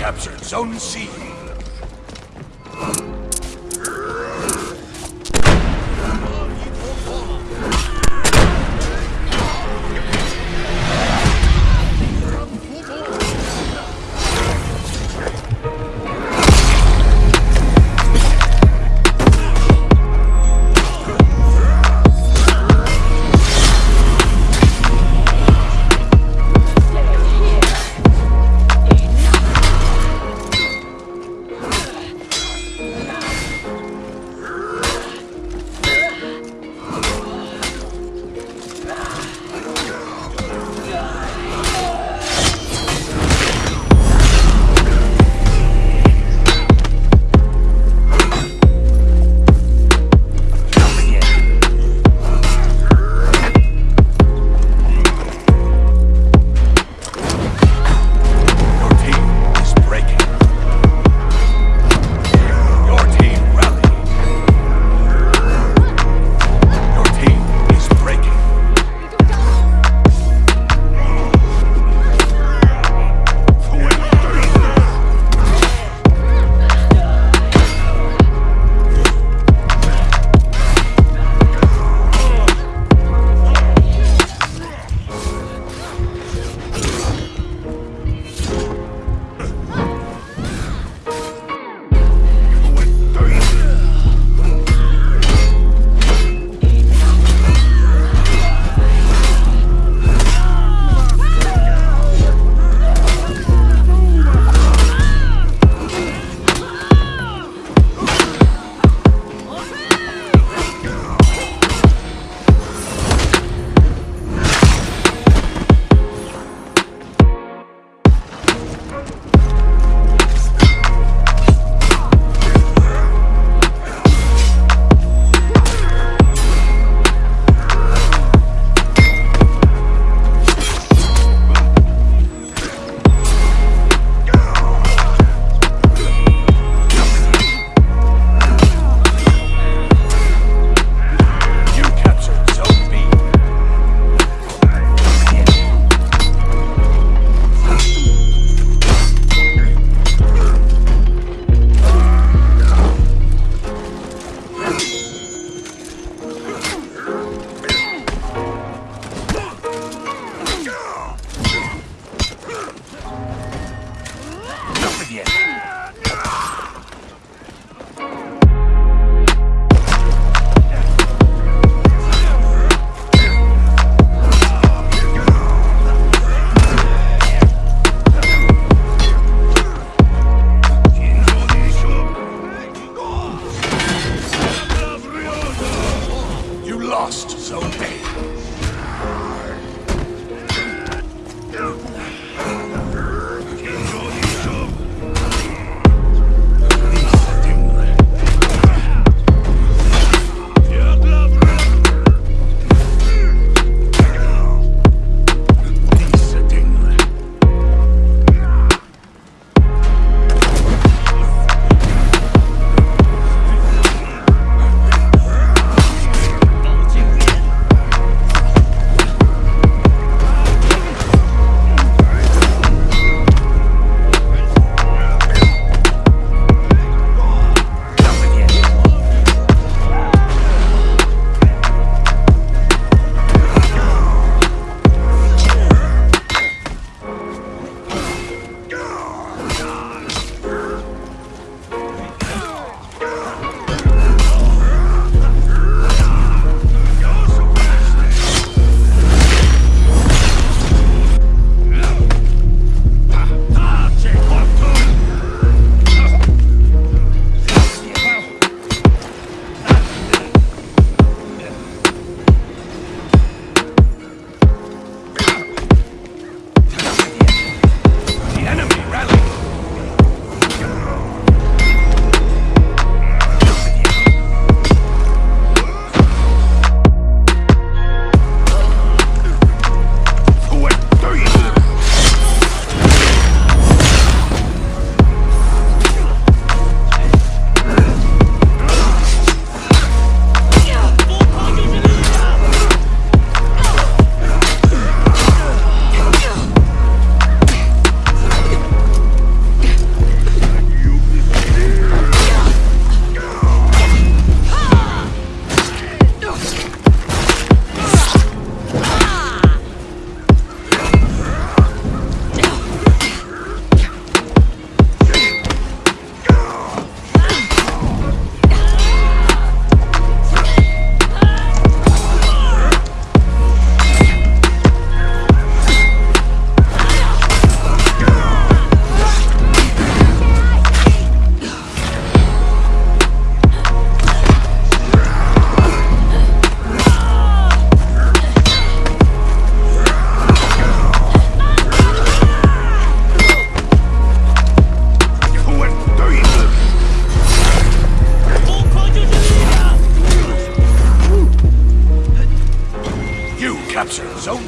captured Zone C. bien. lost, Zone A. 走。